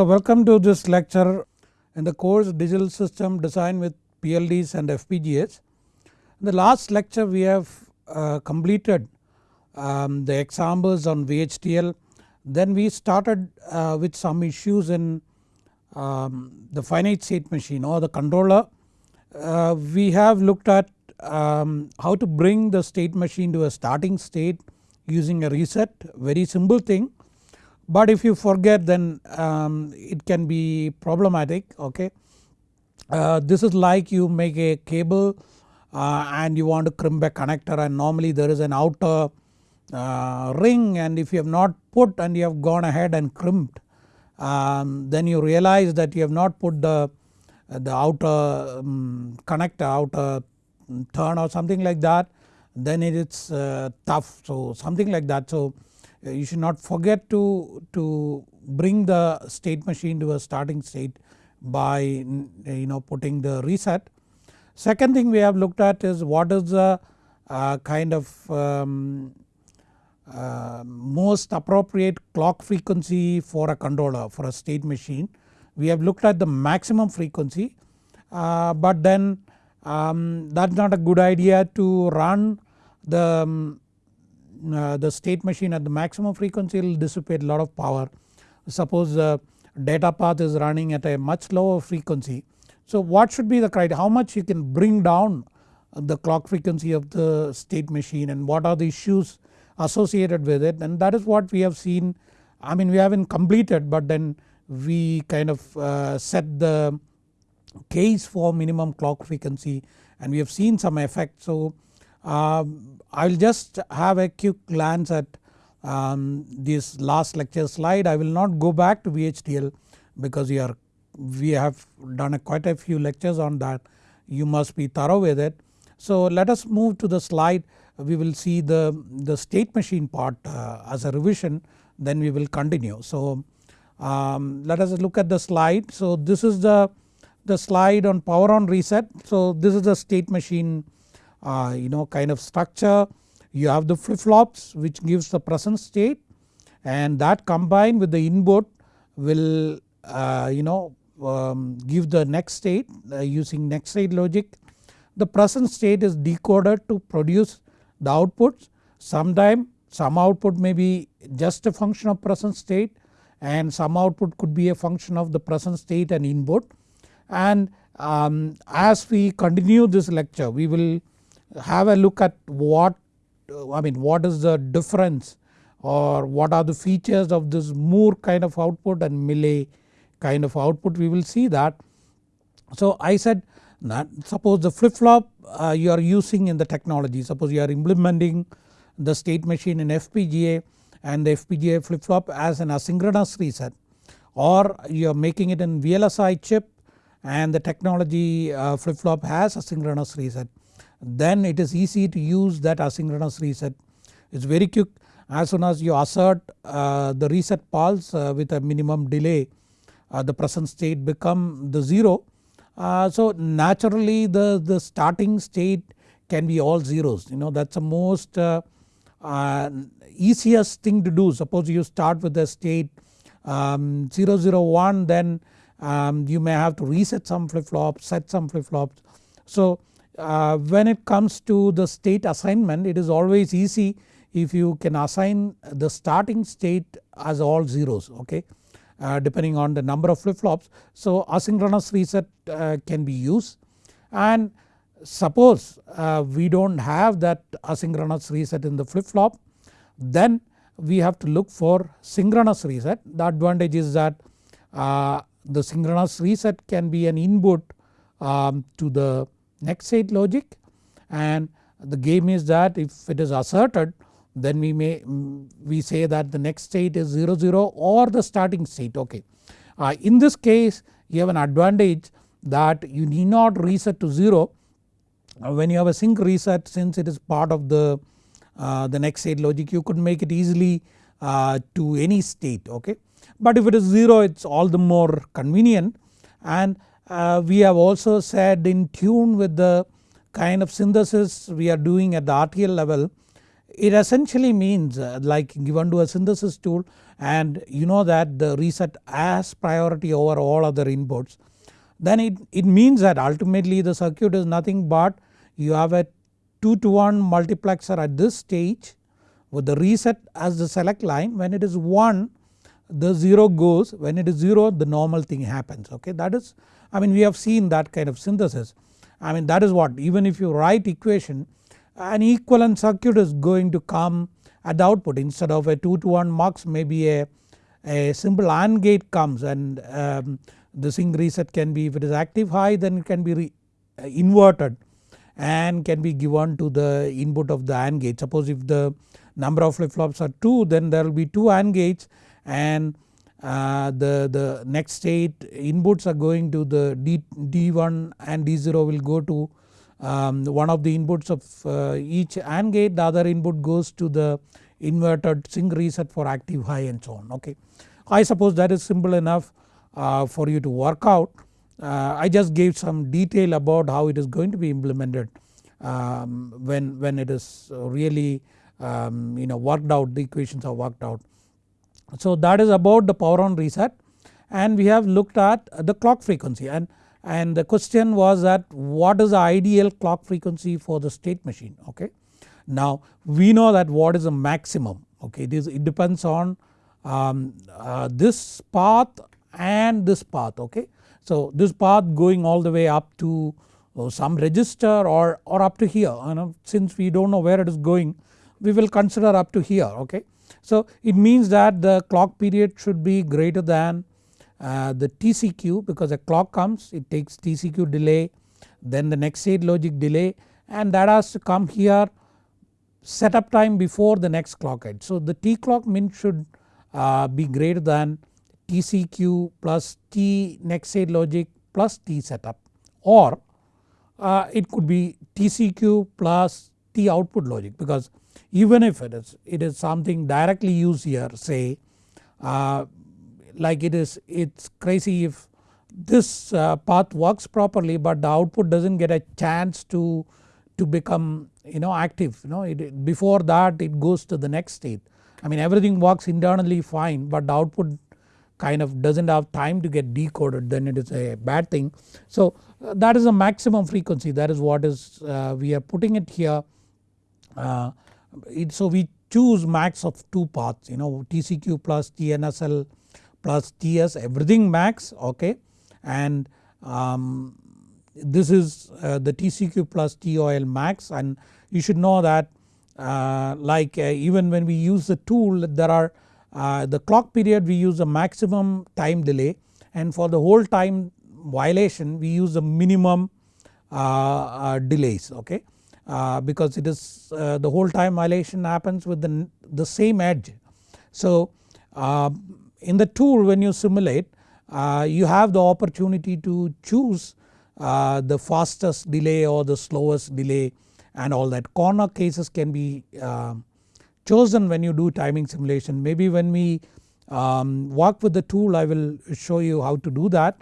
So welcome to this lecture in the course digital system design with PLDs and FPGAs. In the last lecture we have uh, completed um, the examples on VHDL then we started uh, with some issues in um, the finite state machine or the controller. Uh, we have looked at um, how to bring the state machine to a starting state using a reset very simple thing but if you forget then um, it can be problematic okay. Uh, this is like you make a cable uh, and you want to crimp a connector and normally there is an outer uh, ring and if you have not put and you have gone ahead and crimped um, then you realize that you have not put the, the outer um, connector outer turn or something like that then it is uh, tough so something like that. So you should not forget to, to bring the state machine to a starting state by you know putting the reset. Second thing we have looked at is what is the uh, kind of um, uh, most appropriate clock frequency for a controller for a state machine. We have looked at the maximum frequency uh, but then um, that is not a good idea to run the um, uh, the state machine at the maximum frequency will dissipate a lot of power. Suppose the data path is running at a much lower frequency. So what should be the criteria how much you can bring down the clock frequency of the state machine and what are the issues associated with it and that is what we have seen I mean we haven't completed but then we kind of uh, set the case for minimum clock frequency and we have seen some effect. So um, I will just have a quick glance at um, this last lecture slide. I will not go back to VHDL because we are we have done a quite a few lectures on that you must be thorough with it. So let us move to the slide we will see the, the state machine part uh, as a revision then we will continue. So um, let us look at the slide. So this is the, the slide on power on reset. So this is the state machine uh, you know kind of structure. You have the flip flops which gives the present state and that combined with the input will uh, you know um, give the next state uh, using next state logic. The present state is decoded to produce the outputs. Sometime some output may be just a function of present state and some output could be a function of the present state and input. And um, as we continue this lecture we will have a look at what I mean what is the difference or what are the features of this Moore kind of output and Mealy kind of output we will see that. So I said that suppose the flip flop uh, you are using in the technology suppose you are implementing the state machine in FPGA and the FPGA flip flop as an asynchronous reset or you are making it in VLSI chip and the technology uh, flip flop has asynchronous reset then it is easy to use that asynchronous reset. It is very quick as soon as you assert uh, the reset pulse uh, with a minimum delay uh, the present state become the 0. Uh, so naturally the, the starting state can be all zeros you know that is the most uh, uh, easiest thing to do suppose you start with the state um, 001 then um, you may have to reset some flip flops set some flip flops. So uh, when it comes to the state assignment it is always easy if you can assign the starting state as all zeros okay uh, depending on the number of flip flops. So asynchronous reset uh, can be used and suppose uh, we do not have that asynchronous reset in the flip flop then we have to look for synchronous reset. The advantage is that uh, the synchronous reset can be an input um, to the next state logic and the game is that if it is asserted then we may we say that the next state is 0 0 or the starting state okay. Uh, in this case you have an advantage that you need not reset to 0 uh, when you have a sync reset since it is part of the, uh, the next state logic you could make it easily uh, to any state okay. But if it is 0 it is all the more convenient and we have also said in tune with the kind of synthesis we are doing at the RTL level it essentially means uh, like given to a synthesis tool and you know that the reset has priority over all other inputs then it, it means that ultimately the circuit is nothing but you have a 2 to 1 multiplexer at this stage with the reset as the select line. When it is 1 the 0 goes. When it is 0 the normal thing happens. Okay? That is I mean we have seen that kind of synthesis I mean that is what even if you write equation an equivalent circuit is going to come at the output instead of a 2 to 1 mux maybe a, a simple AND gate comes and um, the sync reset can be if it is active high then it can be re, uh, inverted and can be given to the input of the AND gate. Suppose if the number of flip flops are 2 then there will be 2 AND gates and uh, the, the next state inputs are going to the D, D1 and D0 will go to um, one of the inputs of uh, each AND gate the other input goes to the inverted sync reset for active high and so on okay. I suppose that is simple enough uh, for you to work out. Uh, I just gave some detail about how it is going to be implemented um, when, when it is really um, you know worked out the equations are worked out. So that is about the power on reset and we have looked at the clock frequency and, and the question was that what is the ideal clock frequency for the state machine okay. Now we know that what is the maximum okay this it depends on um, uh, this path and this path okay. So this path going all the way up to uh, some register or, or up to here you know since we do not know where it is going we will consider up to here okay. So it means that the clock period should be greater than uh, the TCQ because a clock comes it takes TCQ delay then the next state logic delay and that has to come here setup time before the next clock edge. So the T clock min should uh, be greater than TCQ plus T next state logic plus T setup or uh, it could be TCQ plus T output logic because even if it is it is something directly used here say uh, like it is it's crazy if this uh, path works properly but the output does not get a chance to to become you know active you know it, before that it goes to the next state. I mean everything works internally fine but the output kind of does not have time to get decoded then it is a bad thing. So uh, that is a maximum frequency that is what is uh, we are putting it here. Uh, it, so we choose max of 2 paths you know TCQ plus TNSL plus TS everything max okay? And um, this is uh, the TCQ plus TOL max. And you should know that uh, like uh, even when we use the tool there are uh, the clock period we use a maximum time delay. And for the hold time violation we use the minimum uh, uh, delays okay uh, because it is uh, the hold time violation happens with the, the same edge. So uh, in the tool when you simulate you have the opportunity to choose the fastest delay or the slowest delay and all that corner cases can be chosen when you do timing simulation maybe when we um, work with the tool I will show you how to do that.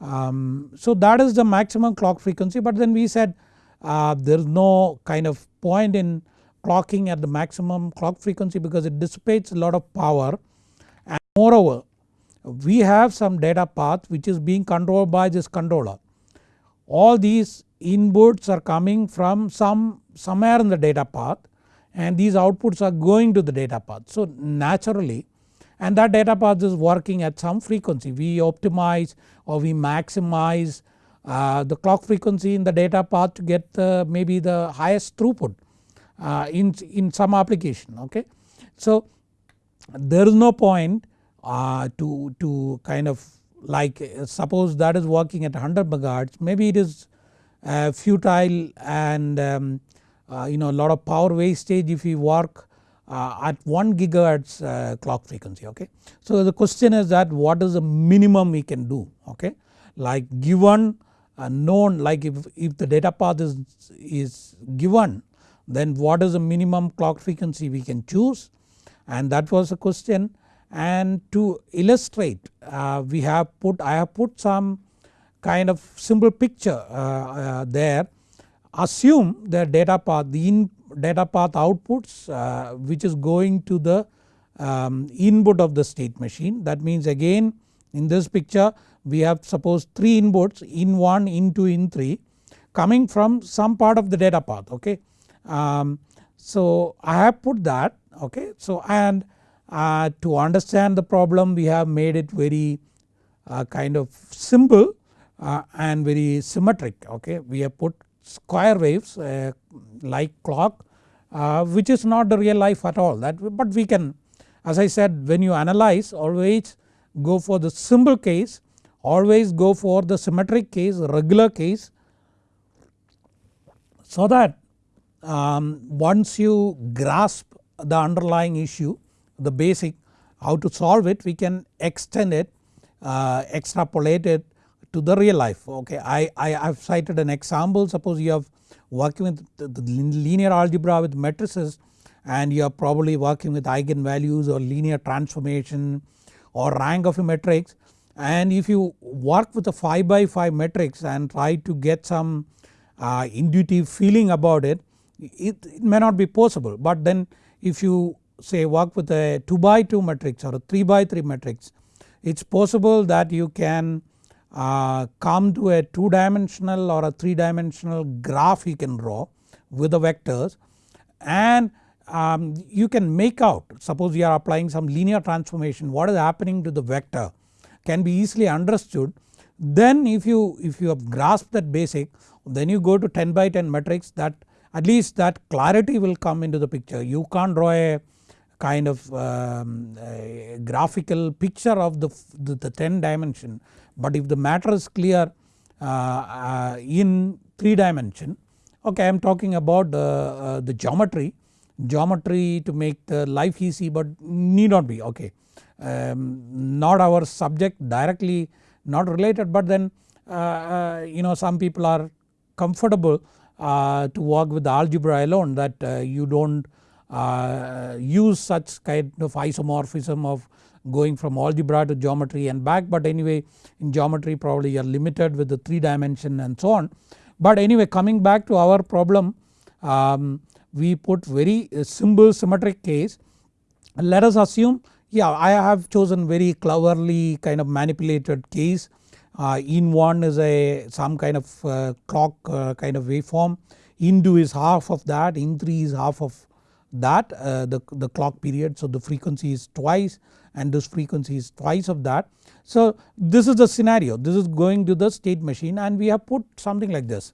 Um, so that is the maximum clock frequency but then we said uh, there is no kind of point in clocking at the maximum clock frequency because it dissipates a lot of power and moreover we have some data path which is being controlled by this controller. All these inputs are coming from some somewhere in the data path and these outputs are going to the data path. So naturally and that data path is working at some frequency we optimize or we maximize uh, the clock frequency in the data path to get the maybe the highest throughput uh, in, in some application okay. So there is no point uh, to, to kind of like suppose that is working at 100 megahertz maybe it is uh, futile and um, uh, you know a lot of power wastage if we work uh, at 1 gigahertz uh, clock frequency okay. So the question is that what is the minimum we can do okay like given known like if, if the data path is, is given then what is the minimum clock frequency we can choose? And that was the question. And to illustrate uh, we have put I have put some kind of simple picture uh, uh, there. Assume the data path the in data path outputs uh, which is going to the um, input of the state machine. That means again in this picture we have suppose 3 inputs in 1 in 2 in 3 coming from some part of the data path okay. Um, so I have put that okay so and uh, to understand the problem we have made it very uh, kind of simple uh, and very symmetric okay. We have put square waves uh, like clock uh, which is not the real life at all that but we can as I said when you analyze always go for the simple case always go for the symmetric case regular case so that um, once you grasp the underlying issue the basic how to solve it we can extend it uh, extrapolate it to the real life okay. I, I have cited an example suppose you have working with the, linear algebra with matrices and you are probably working with eigenvalues or linear transformation or rank of a matrix. And if you work with a 5 by 5 matrix and try to get some uh, intuitive feeling about it, it, it may not be possible. But then if you say work with a 2 by 2 matrix or a 3 by 3 matrix it is possible that you can uh, come to a 2 dimensional or a 3 dimensional graph you can draw with the vectors. And um, you can make out suppose you are applying some linear transformation what is happening to the vector can be easily understood. Then if you if you have grasped that basic then you go to 10 by 10 matrix that at least that clarity will come into the picture. You can't draw a kind of um, graphical picture of the, the, the, 10 dimension. But if the matter is clear uh, uh, in 3 dimension okay I am talking about uh, the geometry geometry to make the life easy but need not be. Okay. Um, not our subject directly not related but then uh, uh, you know some people are comfortable uh, to work with the algebra alone that uh, you don't uh, use such kind of isomorphism of going from algebra to geometry and back. But anyway in geometry probably you are limited with the 3 dimension and so on. But anyway coming back to our problem um, we put very simple symmetric case. Let us assume yeah I have chosen very cleverly kind of manipulated case. Uh, in 1 is a some kind of uh, clock uh, kind of waveform. In 2 is half of that. In 3 is half of that uh, the, the clock period. So the frequency is twice and this frequency is twice of that. So this is the scenario. This is going to the state machine and we have put something like this.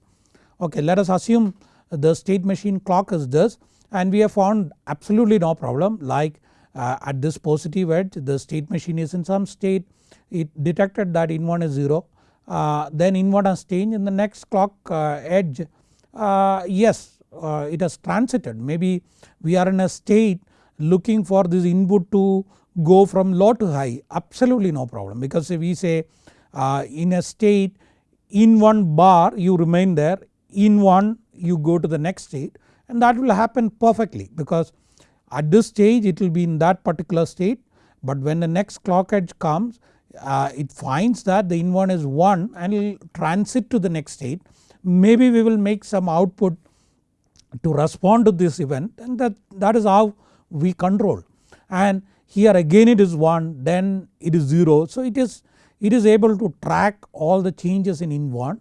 Okay let us assume the state machine clock is this and we have found absolutely no problem. Like uh, at this positive edge the state machine is in some state. It detected that in1 is 0 uh, then in1 has changed. In the next clock uh, edge uh, yes uh, it has transited. Maybe we are in a state looking for this input to go from low to high. Absolutely no problem. Because if we say uh, in a state in one bar you remain there. In one you go to the next state and that will happen perfectly because at this stage it will be in that particular state. But when the next clock edge comes uh, it finds that the in1 is 1 and it will transit to the next state. Maybe we will make some output to respond to this event and that, that is how we control. And here again it is 1 then it is 0 so it is it is able to track all the changes in in1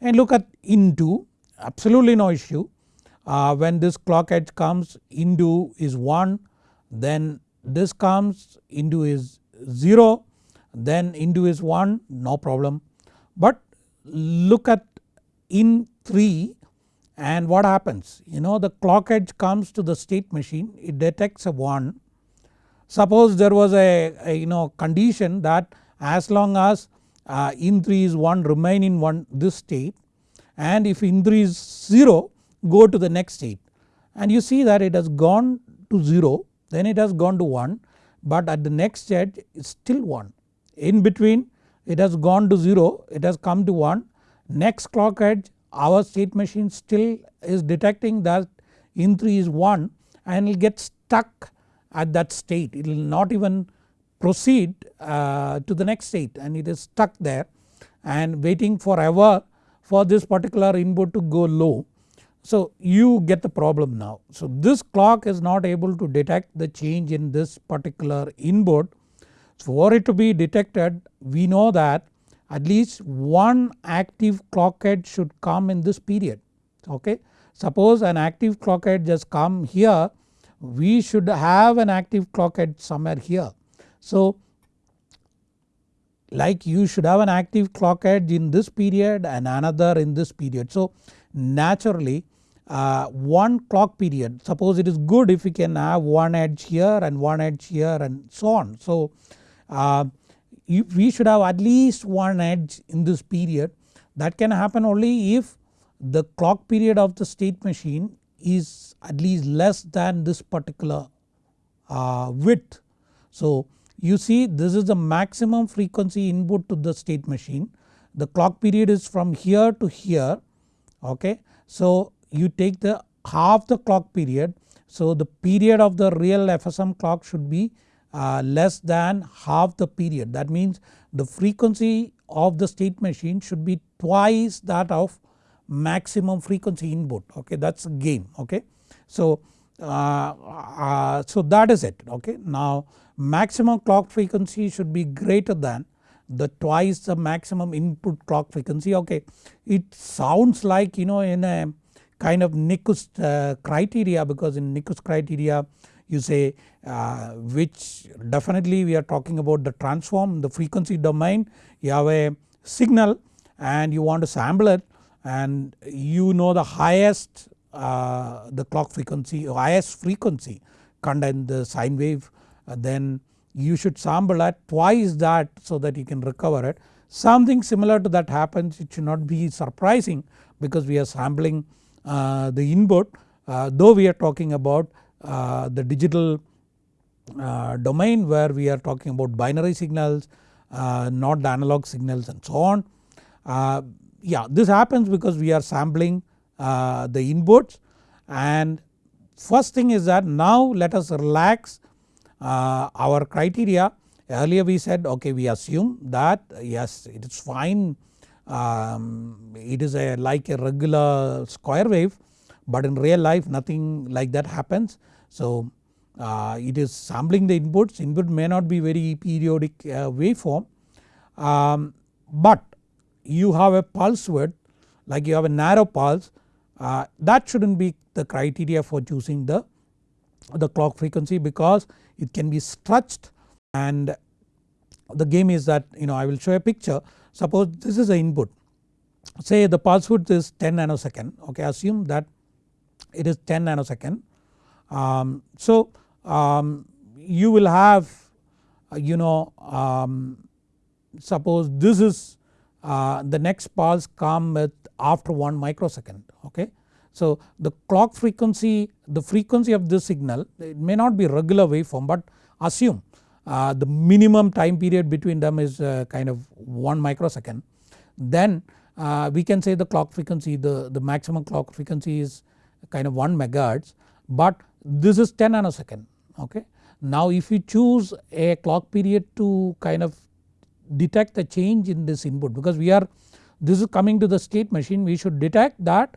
and look at in2 absolutely no issue. Uh, when this clock edge comes in2 is 1 then this comes in2 is 0 then in2 is 1 no problem. But look at in 3 and what happens. You know the clock edge comes to the state machine it detects a 1 suppose there was a, a you know condition that as long as uh, in 3 is 1 remain in 1 this state and if in 3 is 0 go to the next state and you see that it has gone to 0 then it has gone to 1 but at the next edge it is still 1. In between it has gone to 0 it has come to 1 next clock edge our state machine still is detecting that in 3 is 1 and it will get stuck at that state. It will not even proceed uh, to the next state and it is stuck there and waiting forever for this particular input to go low So you get the problem now. So this clock is not able to detect the change in this particular input. For it to be detected we know that at least one active clock edge should come in this period okay. Suppose an active clock edge just come here we should have an active clock edge somewhere here. So like you should have an active clock edge in this period and another in this period. So naturally uh, one clock period suppose it is good if we can have one edge here and one edge here and so on. So uh, we should have at least one edge in this period that can happen only if the clock period of the state machine is at least less than this particular uh, width. So you see this is the maximum frequency input to the state machine the clock period is from here to here okay. So you take the half the clock period so the period of the real FSM clock should be uh, less than half the period that means the frequency of the state machine should be twice that of maximum frequency input okay that is a game okay. So, uh, uh, so that is it okay. Now maximum clock frequency should be greater than the twice the maximum input clock frequency okay. It sounds like you know in a kind of Nyquist uh, criteria because in Nyquist criteria you say uh, which definitely we are talking about the transform the frequency domain you have a signal and you want to sample it and you know the highest uh, the clock frequency highest frequency contain the sine wave then you should sample at twice that so that you can recover it. Something similar to that happens it should not be surprising because we are sampling uh, the input uh, though we are talking about uh, the digital uh, domain where we are talking about binary signals uh, not the analog signals and so on. Uh, yeah this happens because we are sampling the inputs and first thing is that now let us relax our criteria earlier we said okay we assume that yes it is fine um, it is a like a regular square wave but in real life nothing like that happens. So uh, it is sampling the inputs input may not be very periodic uh, waveform um, but you have a pulse width like you have a narrow pulse uh, that shouldn't be the criteria for choosing the, the clock frequency because it can be stretched and the game is that you know I will show a picture suppose this is the input say the pulse width is 10 nanosecond okay assume that it is 10 nanosecond. Um, so um, you will have uh, you know um, suppose this is uh, the next pulse come with after 1 microsecond okay. So the clock frequency the frequency of this signal it may not be regular waveform but assume uh, the minimum time period between them is uh, kind of 1 microsecond then uh, we can say the clock frequency the, the maximum clock frequency is kind of 1 megahertz but this is 10 nanosecond okay. Now if you choose a clock period to kind of detect the change in this input because we are this is coming to the state machine we should detect that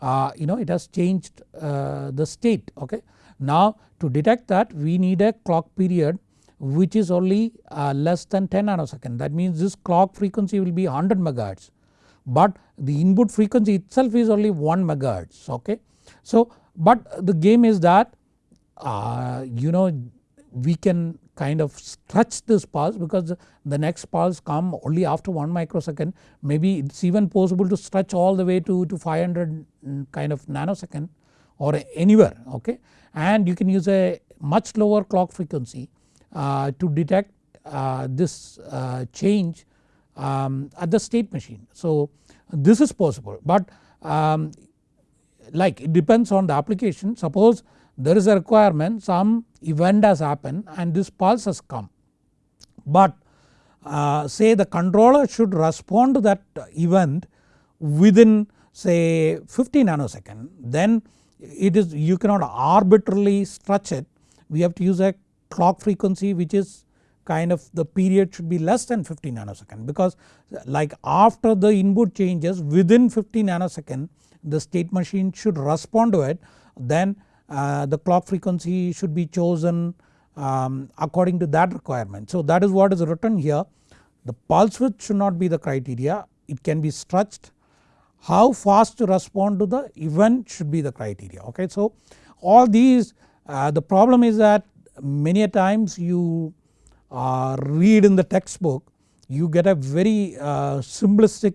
uh, you know it has changed uh, the state okay. Now to detect that we need a clock period which is only uh, less than 10 nanosecond that means this clock frequency will be 100 megahertz but the input frequency itself is only 1 megahertz okay. So but the game is that uh, you know we can kind of stretch this pulse because the next pulse come only after 1 microsecond. Maybe it is even possible to stretch all the way to, to 500 kind of nanosecond or anywhere okay? And you can use a much lower clock frequency uh, to detect uh, this uh, change um, at the state machine. So this is possible but um, like it depends on the application. Suppose there is a requirement some event has happened and this pulse has come. But uh, say the controller should respond to that event within say 50 nanosecond then it is you cannot arbitrarily stretch it. We have to use a clock frequency which is kind of the period should be less than 50 nanosecond because like after the input changes within 50 nanosecond the state machine should respond to it then the clock frequency should be chosen um, according to that requirement. So that is what is written here. The pulse width should not be the criteria. It can be stretched. How fast to respond to the event should be the criteria. Okay. So all these uh, the problem is that many a times you uh, read in the textbook you get a very uh, simplistic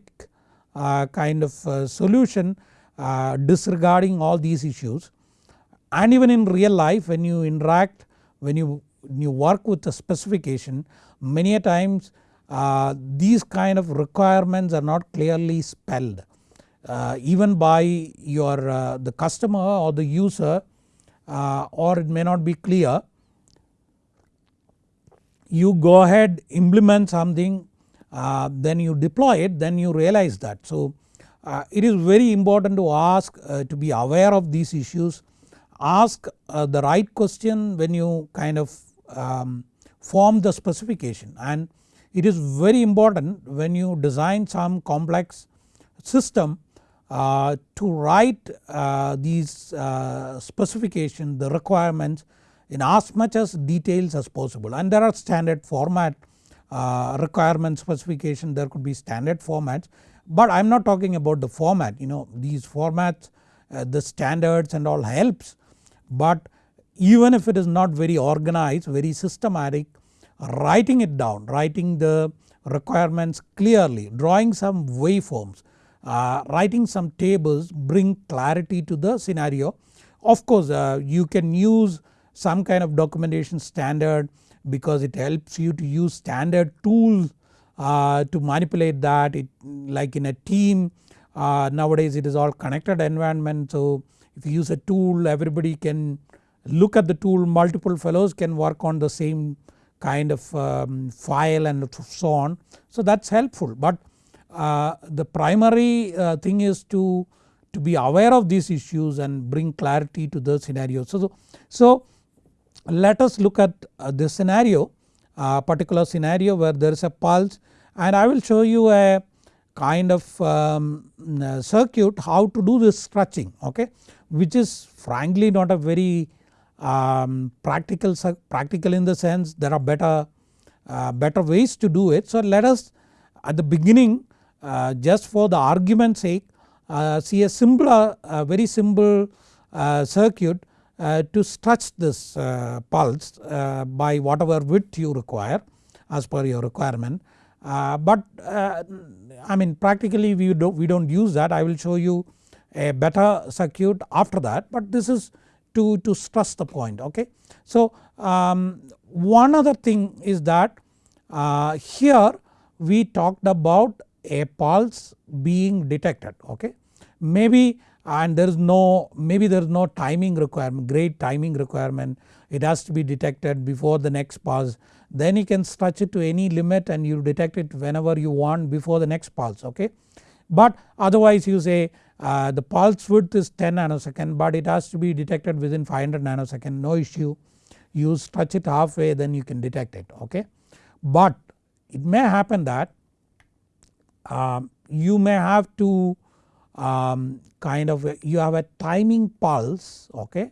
uh, kind of uh, solution uh, disregarding all these issues and even in real life when you interact when you, when you work with the specification many a times uh, these kind of requirements are not clearly spelled uh, even by your uh, the customer or the user uh, or it may not be clear you go ahead implement something uh, then you deploy it then you realize that. So uh, it is very important to ask to be aware of these issues ask uh, the right question when you kind of um, form the specification. And it is very important when you design some complex system uh, to write uh, these uh, specification the requirements in as much as details as possible. And there are standard format uh, requirement specification. There could be standard formats but I am not talking about the format. You know these formats uh, the standards and all helps but even if it is not very organized very systematic writing it down writing the requirements clearly drawing some waveforms uh, writing some tables bring clarity to the scenario. Of course uh, you can use some kind of documentation standard because it helps you to use standard tools uh, to manipulate that it like in a team uh, nowadays it is all connected environment so if you use a tool everybody can look at the tool multiple fellows can work on the same kind of um, file and so on. So that is helpful but uh, the primary uh, thing is to, to be aware of these issues and bring clarity to the scenario. So, so let us look at uh, this scenario a particular scenario where there is a pulse and I will show you a kind of um, circuit how to do this stretching okay which is frankly not a very um, practical practical in the sense there are better uh, better ways to do it. So let us at the beginning uh, just for the argument sake uh, see a simpler very simple uh, circuit uh, to stretch this uh, pulse by whatever width you require as per your requirement. but I mean practically we don't, we don't use that I will show you a better circuit after that but this is to, to stress the point okay. So um, one other thing is that uh, here we talked about a pulse being detected okay. Maybe and there is no maybe there is no timing requirement great timing requirement it has to be detected before the next pulse then you can stretch it to any limit and you detect it whenever you want before the next pulse okay. But otherwise you say uh, the pulse width is 10 nanosecond but it has to be detected within 500 nanosecond no issue you stretch it halfway then you can detect it okay. But it may happen that um, you may have to um, kind of you have a timing pulse okay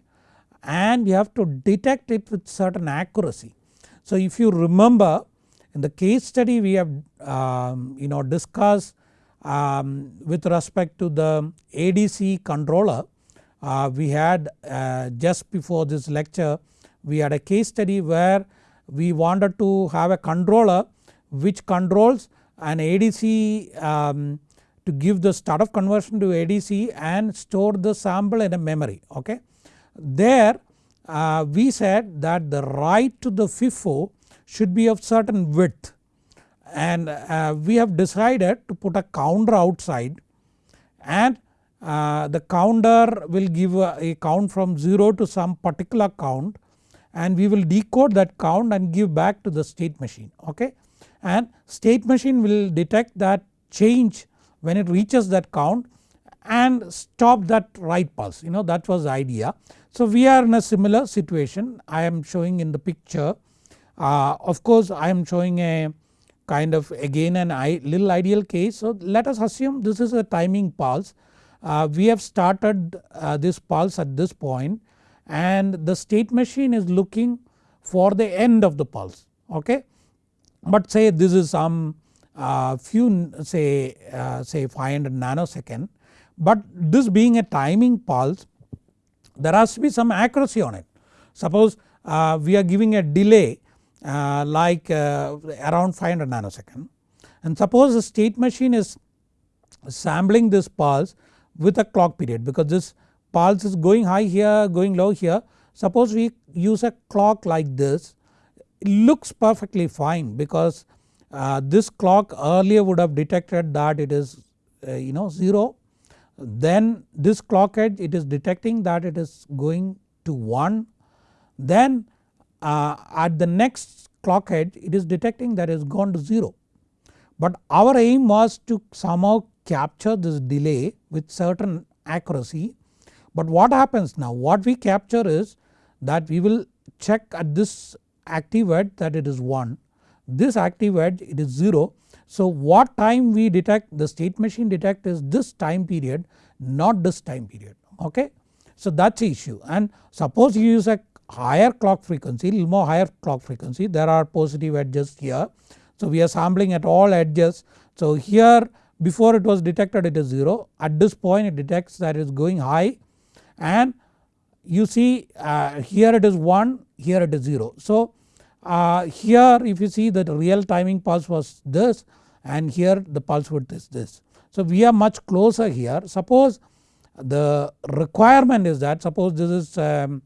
and you have to detect it with certain accuracy. So if you remember in the case study we have um, you know discussed um, with respect to the ADC controller uh, we had uh, just before this lecture we had a case study where we wanted to have a controller which controls an ADC um, to give the start of conversion to ADC and store the sample in a memory okay. There uh, we said that the write to the FIFO should be of certain width and uh, we have decided to put a counter outside and uh, the counter will give a, a, count from 0 to some particular count and we will decode that count and give back to the state machine okay? And state machine will detect that change when it reaches that count and stop that write pulse you know that was the idea. So we are in a similar situation. I am showing in the picture. Uh, of course I am showing a kind of again an i little ideal case so let us assume this is a timing pulse uh, we have started uh, this pulse at this point and the state machine is looking for the end of the pulse okay. But say this is some uh, few say uh, say 500 nanosecond but this being a timing pulse there has to be some accuracy on it. Suppose uh, we are giving a delay uh, like uh, around 500 nanosecond. And suppose the state machine is sampling this pulse with a clock period because this pulse is going high here going low here. Suppose we use a clock like this it looks perfectly fine because uh, this clock earlier would have detected that it is uh, you know 0 then this clock edge it is detecting that it is going to 1 then uh, at the next clock edge it is detecting that it has gone to 0. But our aim was to somehow capture this delay with certain accuracy but what happens now what we capture is that we will check at this active edge that it is 1 this active edge it is 0. So what time we detect the state machine detect is this time period not this time period okay. So that is the issue and suppose you use a higher clock frequency little more higher clock frequency there are positive edges here. So we are sampling at all edges so here before it was detected it is 0 at this point it detects that it is going high and you see uh, here it is 1 here it is 0. So uh, here if you see that real timing pulse was this and here the pulse width is this. So we are much closer here suppose the requirement is that suppose this is um,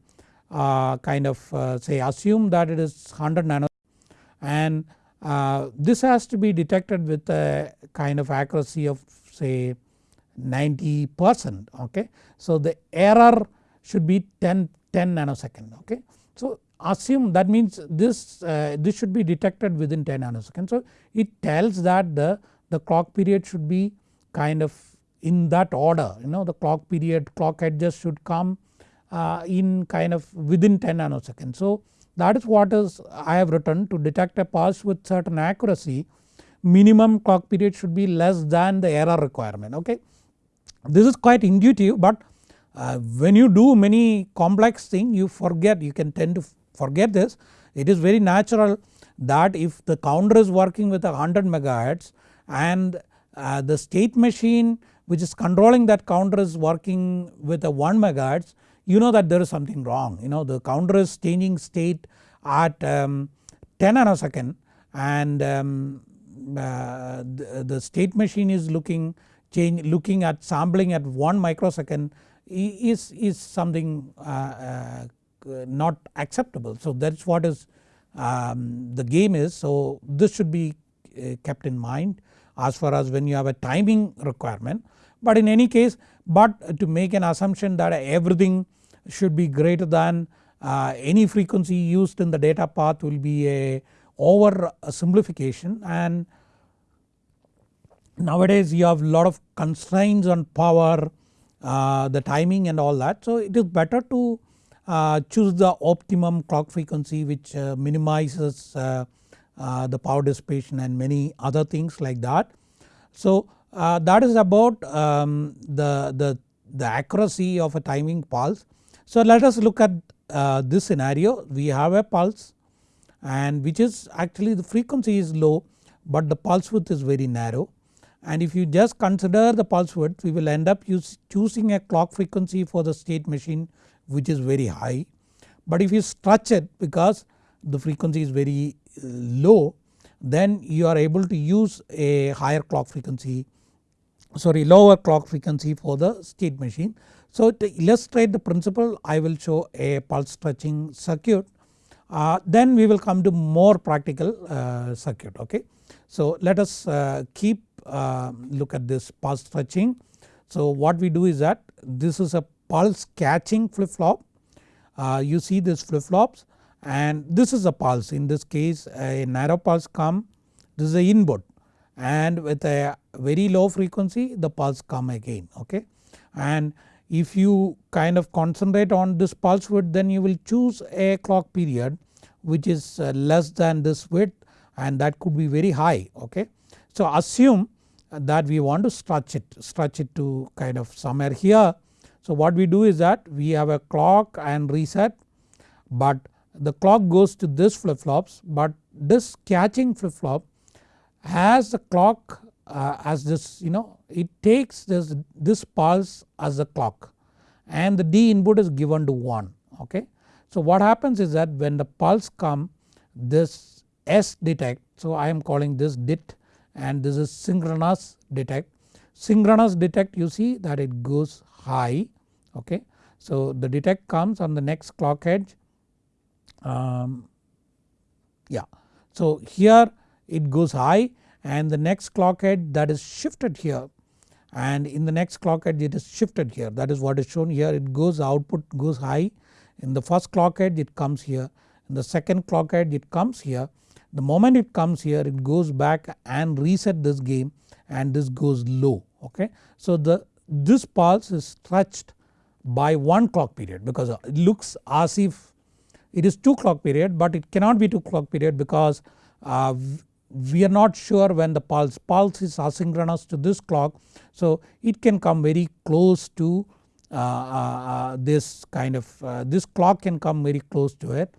kind of uh, say assume that it is 100 nano and uh, this has to be detected with a kind of accuracy of say 90 percent okay. So the error should be 10, 10 nanosecond okay. So assume that means this, uh, this should be detected within 10 nanoseconds. So it tells that the, the clock period should be kind of in that order you know the clock period clock edges should come uh, in kind of within 10 nanoseconds. So that is what is I have written to detect a pulse with certain accuracy minimum clock period should be less than the error requirement okay. This is quite intuitive but uh, when you do many complex thing you forget you can tend to forget this it is very natural that if the counter is working with a 100 megahertz and uh, the state machine which is controlling that counter is working with a 1 megahertz you know that there is something wrong you know the counter is changing state at um, 10 nanosecond and um, uh, the, the, state machine is looking change looking at sampling at 1 microsecond is, is something uh, uh, not acceptable. So that is what is um, the game is so this should be uh, kept in mind as far as when you have a timing requirement. But in any case but to make an assumption that everything should be greater than uh, any frequency used in the data path will be a over simplification and nowadays you have lot of constraints on power uh, the timing and all that. So it is better to uh, choose the optimum clock frequency which uh, minimizes uh, uh, the power dissipation and many other things like that. So that is about um, the, the, the accuracy of a timing pulse. So let us look at uh, this scenario we have a pulse and which is actually the frequency is low but the pulse width is very narrow and if you just consider the pulse width we will end up choosing a clock frequency for the state machine which is very high. But if you stretch it because the frequency is very uh, low then you are able to use a higher clock frequency sorry lower clock frequency for the state machine. So to illustrate the principle I will show a pulse stretching circuit uh, then we will come to more practical uh, circuit okay. So let us uh, keep uh, look at this pulse stretching. So what we do is that this is a pulse catching flip flop uh, you see this flip flops and this is a pulse in this case a narrow pulse come this is a input and with a very low frequency the pulse come again okay. And if you kind of concentrate on this pulse width then you will choose a clock period which is uh, less than this width and that could be very high okay. So assume that we want to stretch it, stretch it to kind of somewhere here. So what we do is that we have a clock and reset but the clock goes to this flip flops but this catching flip flop has the clock uh, as this you know it takes this, this pulse as the clock and the D input is given to 1 okay. So what happens is that when the pulse come this S detect so I am calling this DIT and this is synchronous detect. Synchronous detect you see that it goes high okay. So the detect comes on the next clock edge um, yeah. So here it goes high and the next clock edge that is shifted here. And in the next clock edge it is shifted here. That is what is shown here. It goes output goes high. In the first clock edge it comes here. In the second clock edge it comes here. The moment it comes here it goes back and reset this game and this goes low. Okay. So the this pulse is stretched by one clock period because it looks as if it is 2 clock period but it cannot be 2 clock period because uh, we are not sure when the pulse, pulse is asynchronous to this clock so it can come very close to uh, uh, uh this kind of uh, this clock can come very close to it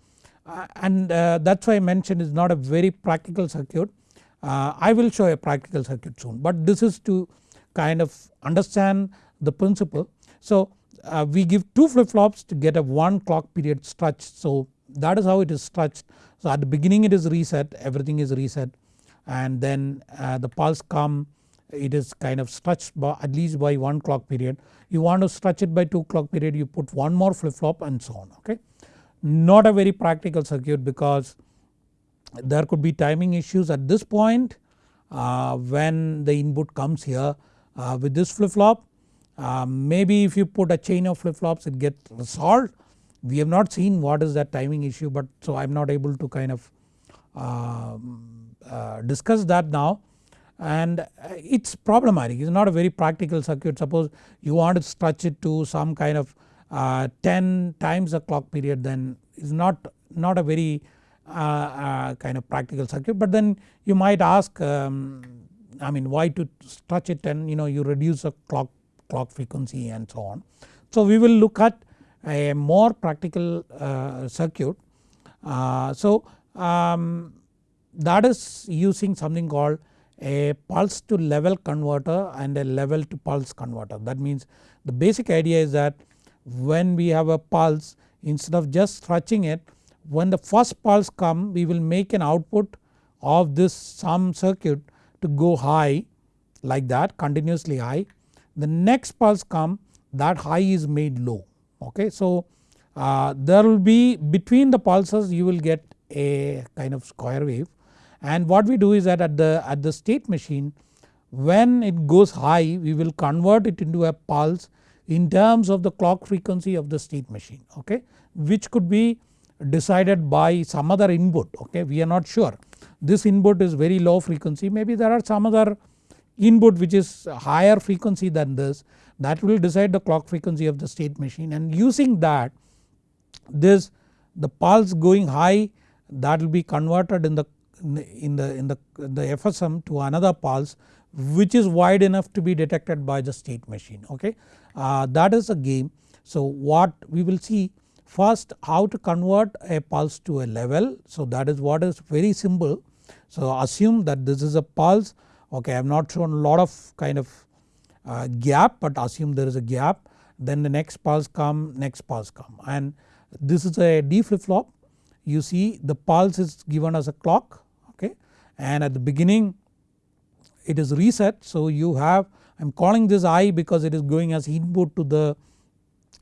uh, and that is why I mentioned is not a very practical circuit. I will show a practical circuit soon but this is to kind of understand the principle. So we give 2 flip flops to get a 1 clock period stretch so that is how it is stretched. So at the beginning it is reset everything is reset and then uh, the pulse come it is kind of stretched by at least by 1 clock period. You want to stretch it by 2 clock period you put one more flip flop and so on okay. Not a very practical circuit because there could be timing issues at this point uh, when the input comes here uh, with this flip flop. Uh, maybe if you put a chain of flip flops it gets resolved. We have not seen what is that timing issue but so I am not able to kind of um, uh, discuss that now. And it is problematic. It is not a very practical circuit. Suppose you want to stretch it to some kind of uh, 10 times the clock period then is not, not a very uh, uh, kind of practical circuit. But then you might ask um, I mean why to stretch it and you know you reduce the clock, clock frequency and so on. So we will look at a more practical uh, circuit. Uh, so um, that is using something called a pulse to level converter and a level to pulse converter. That means the basic idea is that when we have a pulse instead of just stretching it when the first pulse come we will make an output of this sum circuit to go high like that continuously high. The next pulse come that high is made low okay. So uh, there will be between the pulses you will get a kind of square wave and what we do is that at the, at the state machine when it goes high we will convert it into a pulse in terms of the clock frequency of the state machine okay which could be decided by some other input okay we are not sure. This input is very low frequency maybe there are some other input which is higher frequency than this that will decide the clock frequency of the state machine and using that this the pulse going high that will be converted in the in the in the the FSM to another pulse which is wide enough to be detected by the state machine okay. Uh, that is a game. So what we will see first how to convert a pulse to a level so that is what is very simple. So assume that this is a pulse okay I have not shown a lot of kind of uh, gap but assume there is a gap then the next pulse come next pulse come. And this is a D flip flop you see the pulse is given as a clock okay? And at the beginning it is reset. So you have I am calling this I because it is going as input to the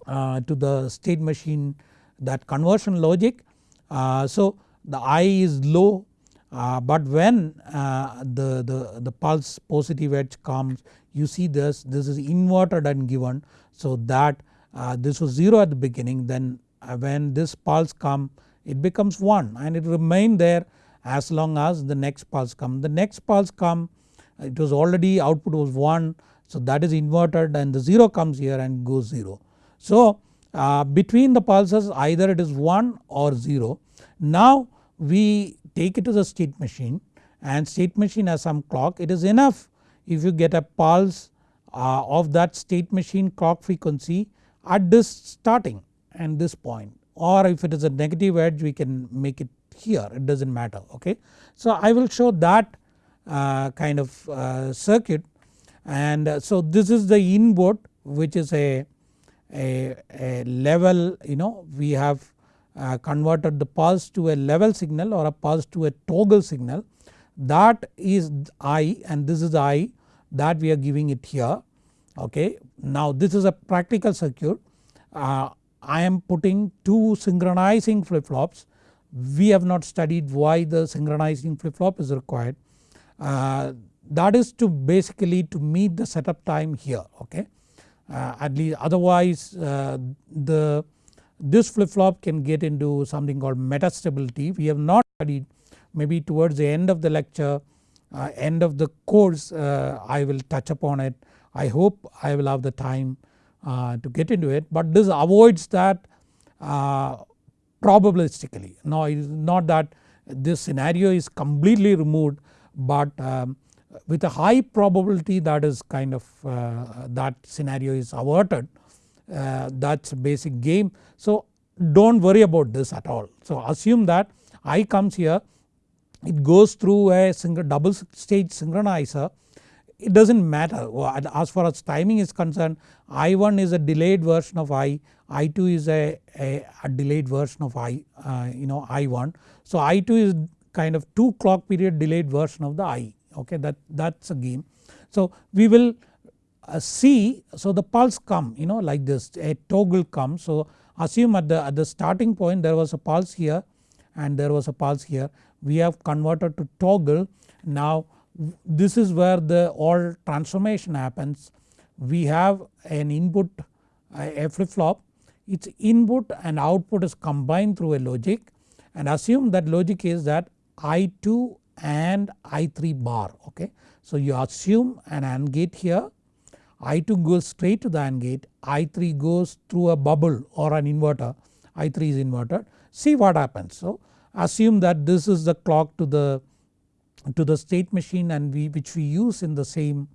uh, to the state machine that conversion logic. Uh, so the I is low but when uh, the, the, the pulse positive edge comes you see this this is inverted and given so that uh, this was 0 at the beginning then uh, when this pulse come it becomes 1 and it remain there as long as the next pulse come. The next pulse come it was already output was 1 so that is inverted and the 0 comes here and goes 0. So uh, between the pulses either it is 1 or 0. Now we take it to the state machine and state machine has some clock it is enough if you get a pulse uh, of that state machine clock frequency at this starting and this point or if it is a negative edge we can make it here it does not matter okay. So I will show that uh, kind of uh, circuit and uh, so this is the input which is a, a, a level you know we have uh, converted the pulse to a level signal or a pulse to a toggle signal. That is I and this is I that we are giving it here. Okay. Now this is a practical circuit. Uh, I am putting two synchronizing flip flops we have not studied why the synchronizing flip flop is required. Uh, that is to basically to meet the setup time here. Okay. Uh, at least otherwise uh, the this flip flop can get into something called metastability we have not studied maybe towards the end of the lecture uh, end of the course uh, I will touch upon it. I hope I will have the time uh, to get into it but this avoids that uh, probabilistically. No it is not that this scenario is completely removed but um, with a high probability that is kind of uh, that scenario is averted uh, that is basic game. So do not worry about this at all. So assume that I comes here it goes through a single double stage synchronizer it does not matter as far as timing is concerned I1 is a delayed version of I, I2 is a, a, a delayed version of I uh, you know I1. So I2 is kind of 2 clock period delayed version of the I okay that that is a game. So we will uh, see so the pulse come you know like this a toggle comes so assume at the at the starting point there was a pulse here and there was a pulse here. We have converted to toggle. Now this is where the all transformation happens. We have an input a flip flop its input and output is combined through a logic. And assume that logic is that I2 and I3 bar okay. So you assume an AND gate here I2 goes straight to the AND gate I3 goes through a bubble or an inverter I3 is inverted. See what happens. So assume that this is the clock to the to the state machine and we which we use in the same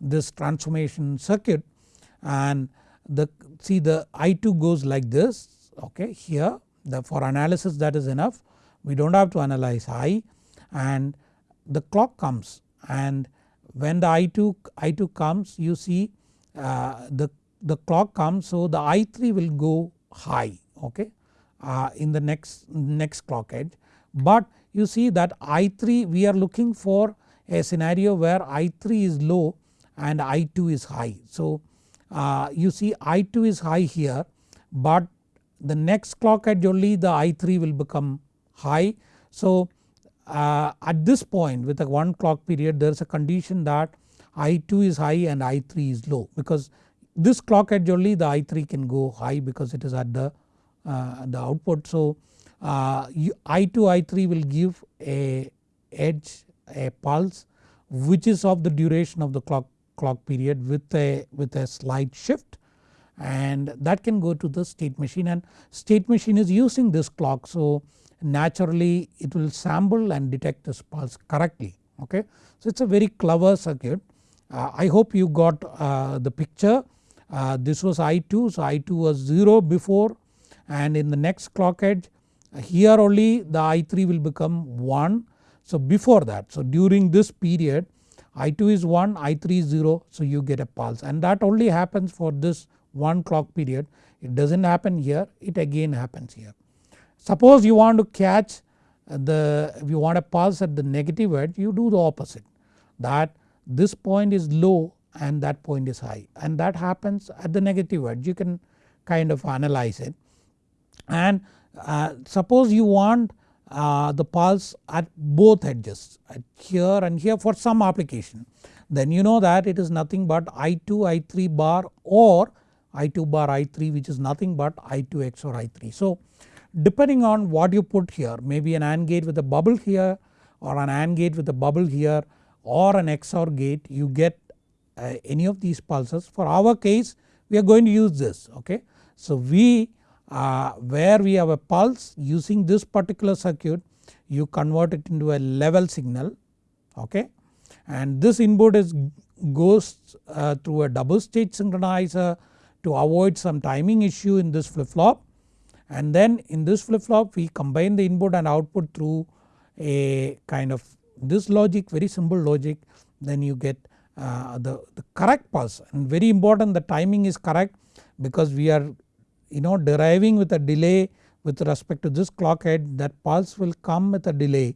this transformation circuit. And the see the I2 goes like this okay here the for analysis that is enough. We do not have to analyze I and the clock comes and when the I2, I2 comes you see uh, the, the clock comes so the I3 will go high okay uh, in the next, next clock edge but you see that I3 we are looking for a scenario where I3 is low and I2 is high. So uh, you see I2 is high here but the next clock edge only the I3 will become high. So uh, at this point with a 1 clock period there is a condition that I2 is high and I3 is low because this clock edge only the I3 can go high because it is at the, uh, the output. So uh, I2 I3 will give a edge a pulse which is of the duration of the clock, clock period with a, with a slight shift and that can go to the state machine and state machine is using this clock. So naturally it will sample and detect this pulse correctly okay. So it is a very clever circuit. Uh, I hope you got uh, the picture. Uh, this was I2 so I2 was 0 before. And in the next clock edge here only the I3 will become 1 so before that so during this period I2 is 1 I3 is 0 so you get a pulse. And that only happens for this 1 clock period. It does not happen here. It again happens here. Suppose you want to catch the if you want a pulse at the negative edge you do the opposite that this point is low and that point is high and that happens at the negative edge you can kind of analyze it and uh, suppose you want uh, the pulse at both edges at here and here for some application then you know that it is nothing but I2 I3 bar or I2 bar I3 which is nothing but I2 XOR I3. So depending on what you put here maybe an AND gate with a bubble here or an AND gate with a bubble here or an XOR gate you get uh, any of these pulses. For our case we are going to use this okay. So we uh, where we have a pulse using this particular circuit you convert it into a level signal okay? And this input is goes uh, through a double stage synchronizer to avoid some timing issue in this flip flop and then in this flip flop we combine the input and output through a kind of this logic very simple logic. Then you get uh, the, the correct pulse. And very important the timing is correct because we are you know deriving with a delay with respect to this clock head that pulse will come with a delay.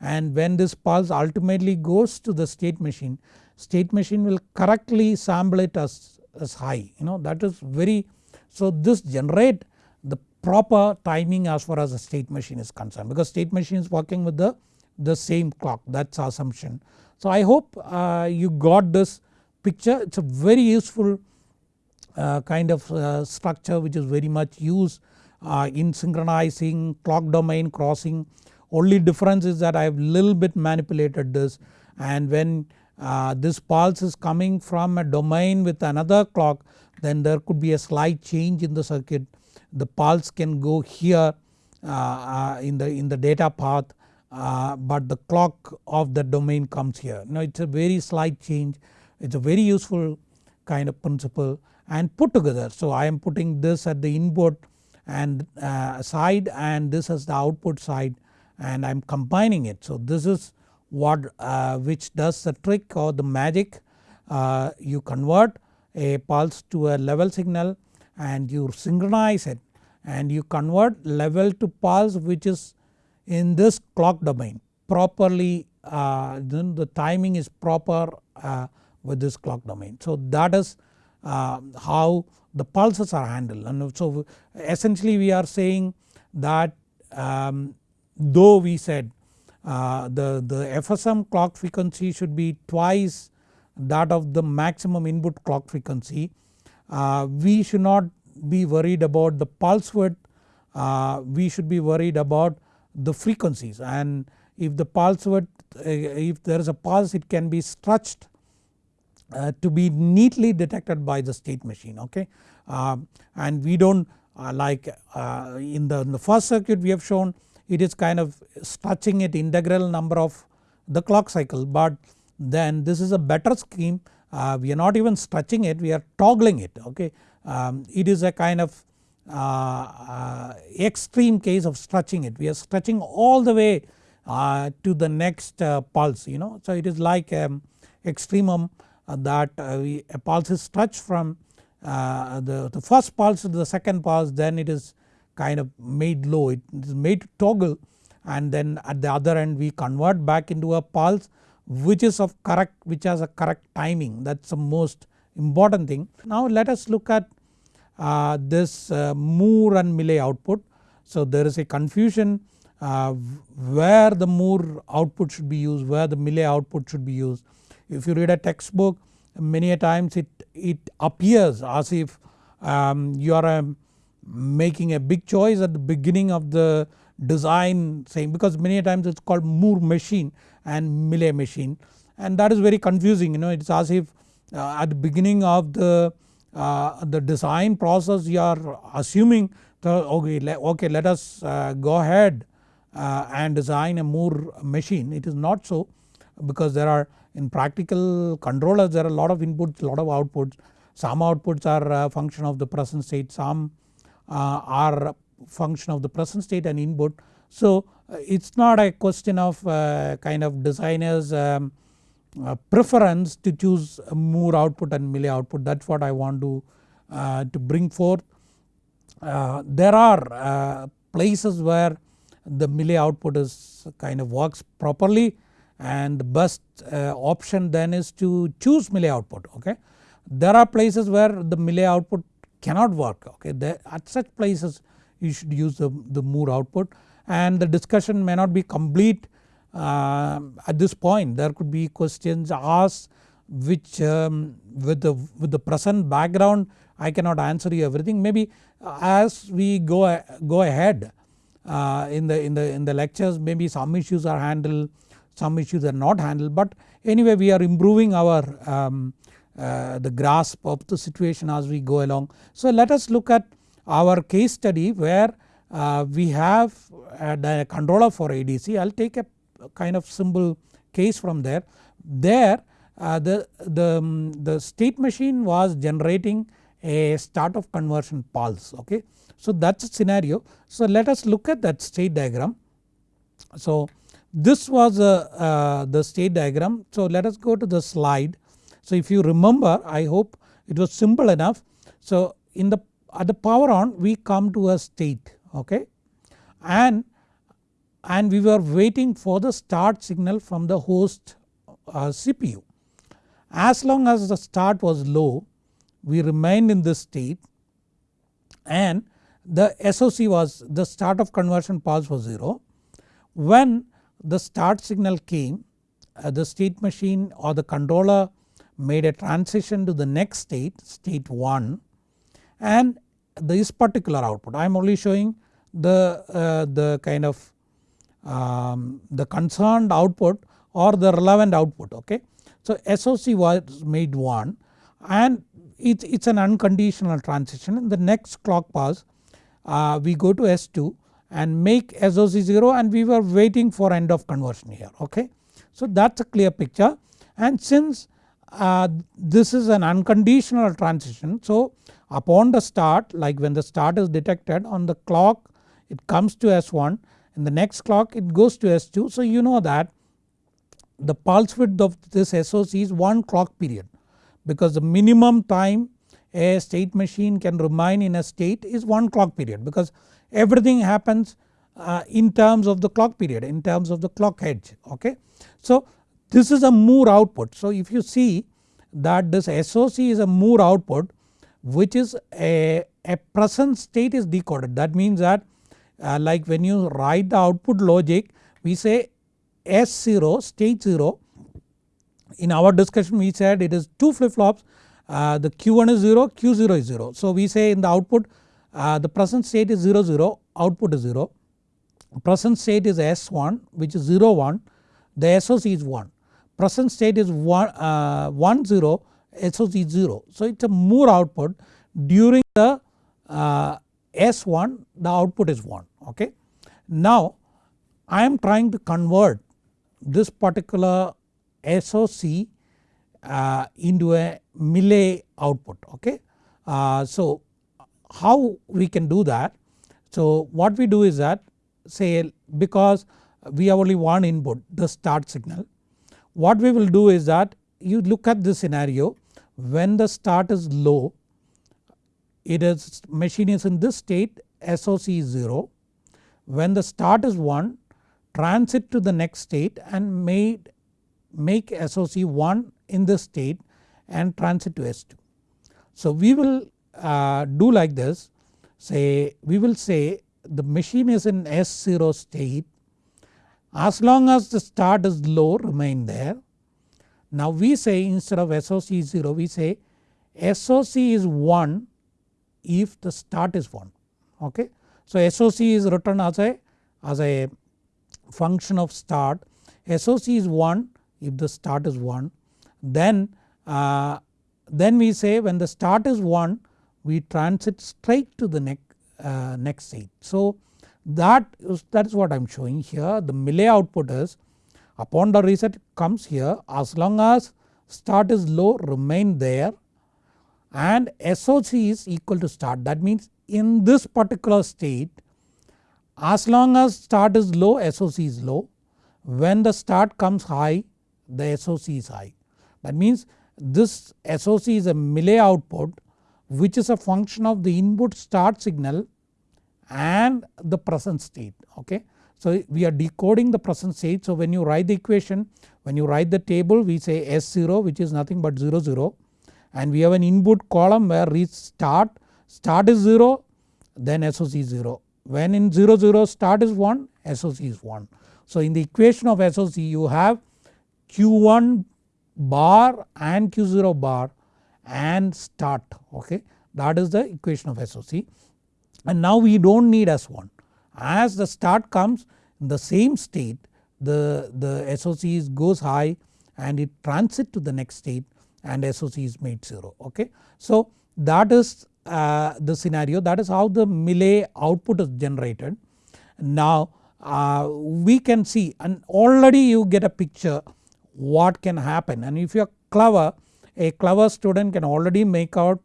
And when this pulse ultimately goes to the state machine state machine will correctly sample it as, as high you know that is very so this generate proper timing as far as the state machine is concerned because state machine is working with the, the same clock that is assumption. So I hope uh, you got this picture it is a very useful uh, kind of uh, structure which is very much used uh, in synchronizing clock domain crossing only difference is that I have little bit manipulated this and when uh, this pulse is coming from a domain with another clock then there could be a slight change in the circuit. The pulse can go here uh, uh, in the in the data path uh, but the clock of the domain comes here. Now it is a very slight change it is a very useful kind of principle and put together. So I am putting this at the input and uh, side and this as the output side and I am combining it. So this is what uh, which does the trick or the magic uh, you convert a pulse to a level signal and you synchronize it and you convert level to pulse which is in this clock domain properly uh, then the timing is proper uh, with this clock domain. So that is uh, how the pulses are handled and so essentially we are saying that um, though we said uh, the, the FSM clock frequency should be twice that of the maximum input clock frequency. Uh, we should not be worried about the pulse width uh, we should be worried about the frequencies. And if the pulse width uh, if there is a pulse it can be stretched uh, to be neatly detected by the state machine okay? Um, and we do not like in the, in the first circuit we have shown it is kind of stretching it integral number of the clock cycle. But then this is a better scheme. Uh, we are not even stretching it we are toggling it okay. Um, it is a kind of uh, uh, extreme case of stretching it. We are stretching all the way uh, to the next uh, pulse you know. So it is like um, extremum that we, a pulse is stretched from the, the first pulse to the second pulse then it is kind of made low. It is made to toggle and then at the other end we convert back into a pulse which is of correct which has a correct timing. That is the most important thing. Now let us look at uh, this uh, Moore and Mealy output. So there is a confusion uh, where the Moore output should be used where the Mealy output should be used. If you read a textbook many a times it, it appears as if um, you are a making a big choice at the beginning of the design saying because many a times it is called Moore machine and Mealy machine and that is very confusing you know it is as if at the beginning of the, uh, the design process you are assuming the, okay, okay let us uh, go ahead uh, and design a Moore machine it is not so because there are in practical controllers there are a lot of inputs lot of outputs some outputs are function of the present state some uh, are function of the present state and input. So uh, it is not a question of uh, kind of designers um, Uh, preference to choose Moore output and Mealy output that is what I want to, uh, to bring forth. Uh, there are places where the Mealy output is kind of works properly and the best uh, option then is to choose Mealy output okay. There are places where the Mealy output cannot work okay there, at such places you should use the, the Moore output and the discussion may not be complete uh, at this point there could be questions asked which um, with the with the present background I cannot answer you everything maybe uh, as we go go ahead uh, in the in the in the lectures maybe some issues are handled some issues are not handled but anyway we are improving our um, uh, the grasp of the situation as we go along. So let us look at our case study where uh, we have a controller for ADC I will take a kind of simple case from there there uh, the, the, um, the state machine was generating a start of conversion pulse okay. So that is a scenario. So let us look at that state diagram. So this was uh, uh, the state diagram. So let us go to the slide. So if you remember I hope it was simple enough. So in the at the power on we come to a state okay and and we were waiting for the start signal from the host uh, CPU. As long as the start was low we remained in this state and the SOC was the start of conversion pulse was 0. When the start signal came uh, the state machine or the controller made a transition to the next state state 1 and this particular output I am only showing the, uh, the kind of um, the concerned output or the relevant output okay. So SOC was made 1 and it is an unconditional transition in the next clock pulse uh, we go to S2 and make SOC 0 and we were waiting for end of conversion here okay. So that is a clear picture and since uh, this is an unconditional transition so upon the start like when the start is detected on the clock it comes to S1 in the next clock it goes to S2 so you know that the pulse width of this SOC is 1 clock period because the minimum time a state machine can remain in a state is 1 clock period because everything happens uh, in terms of the clock period in terms of the clock edge okay. So this is a Moore output. So if you see that this SOC is a Moore output which is a, a present state is decoded that means that uh, like when you write the output logic we say S0 state 0 in our discussion we said it is 2 flip flops uh, the Q1 is 0 Q0 is 0. So we say in the output uh, the present state is 0 0 output is 0 present state is S1 which is 0 1 the SOC is 1 present state is 1, uh, 1 0 SOC 0. So it is a Moore output during the uh, S1 the output is 1 okay. Now I am trying to convert this particular SOC uh, into a Mealy output okay. Uh, so how we can do that? So what we do is that say because we have only one input the start signal. What we will do is that you look at this scenario when the start is low it is machine is in this state SOC is 0. When the start is 1 transit to the next state and made make SOC 1 in this state and transit to S2. So we will uh, do like this say we will say the machine is in S0 state as long as the start is low remain there. Now we say instead of SOC 0 we say SOC is 1 if the start is 1 okay. So SOC is written as a as a function of start SOC is 1 if the start is 1 then uh, then we say when the start is 1 we transit straight to the next, uh, next state. So that is, that is what I am showing here the Mealy output is upon the reset comes here as long as start is low remain there and SOC is equal to start that means in this particular state as long as start is low SOC is low when the start comes high the SOC is high. That means this SOC is a Mealy output which is a function of the input start signal and the present state okay. So we are decoding the present state so when you write the equation when you write the table we say S0 which is nothing but 0 0 and we have an input column where reach start, start is 0 then SOC is 0. When in 0 0 start is 1 SOC is 1. So in the equation of SOC you have Q1 bar and Q0 bar and start okay that is the equation of SOC and now we do not need S1 as the start comes in the same state the, the SOC goes high and it transit to the next state and SOC is made 0 okay. So that is uh, the scenario that is how the Mealy output is generated. Now uh, we can see and already you get a picture what can happen and if you are clever a clever student can already make out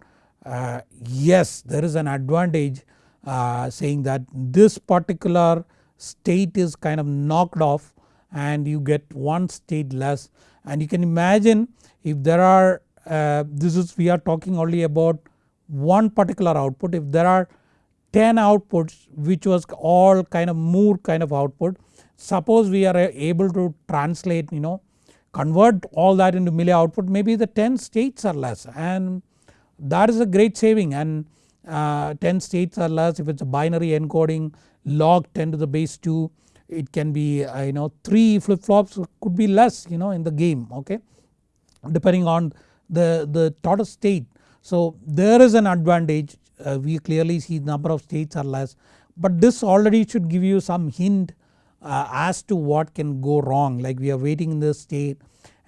uh, yes there is an advantage uh, saying that this particular state is kind of knocked off and you get one state less and you can imagine if there are uh, this is we are talking only about one particular output. If there are 10 outputs which was all kind of Moore kind of output suppose we are able to translate you know convert all that into Mealy output maybe the 10 states are less and that is a great saving. And uh, 10 states are less if it is a binary encoding log 10 to the base 2 it can be uh, you know 3 flip flops could be less you know in the game okay depending on the, the total state. So there is an advantage uh, we clearly see number of states are less but this already should give you some hint uh, as to what can go wrong like we are waiting in this state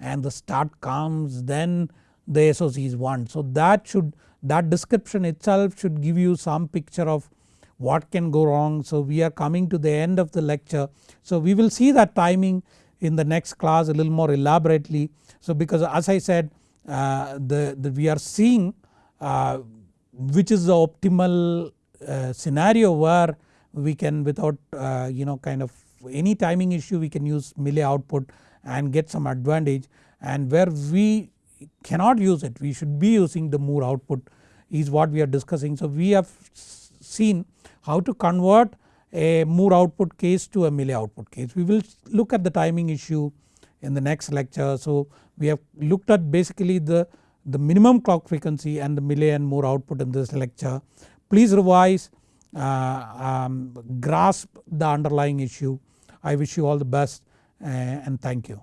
and the start comes then the SOC is 1. So that should that description itself should give you some picture of what can go wrong. So we are coming to the end of the lecture. So we will see that timing in the next class a little more elaborately. So because as I said uh, the, the we are seeing uh, which is the optimal uh, scenario where we can without uh, you know kind of any timing issue we can use Mealy output and get some advantage and where we cannot use it we should be using the Moore output is what we are discussing. So we have seen how to convert a Moore output case to a Mealy output case. We will look at the timing issue in the next lecture. So we have looked at basically the, the minimum clock frequency and the Mealy and Moore output in this lecture. Please revise, uh, um, grasp the underlying issue. I wish you all the best uh, and thank you.